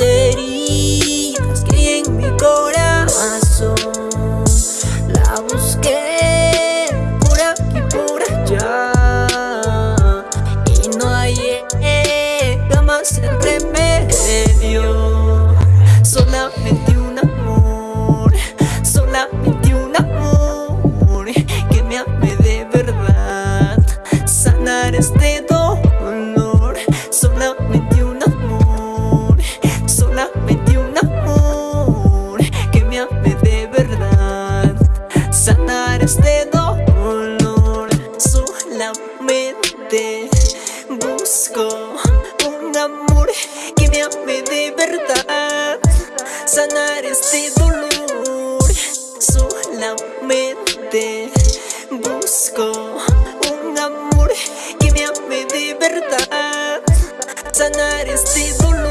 heridas que en mi corazón La busqué por aquí, por allá. Y no hay hallé jamás el remedio Solamente un amor, solamente un amor Que me ame de verdad, sanar este Busco un amor que me ame de verdad. Sanar este dolor Solamente. Busco un amor que me ame de verdad. Sanar este dolor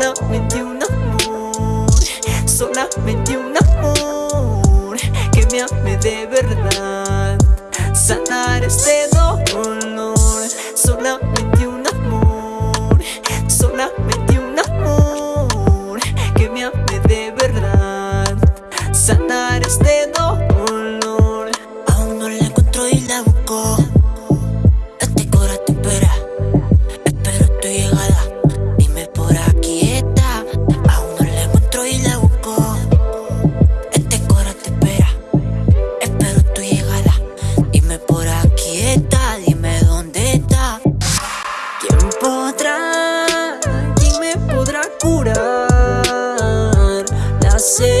Solamente un amor Solamente un amor Que me ame de verdad. Sanar este dolor las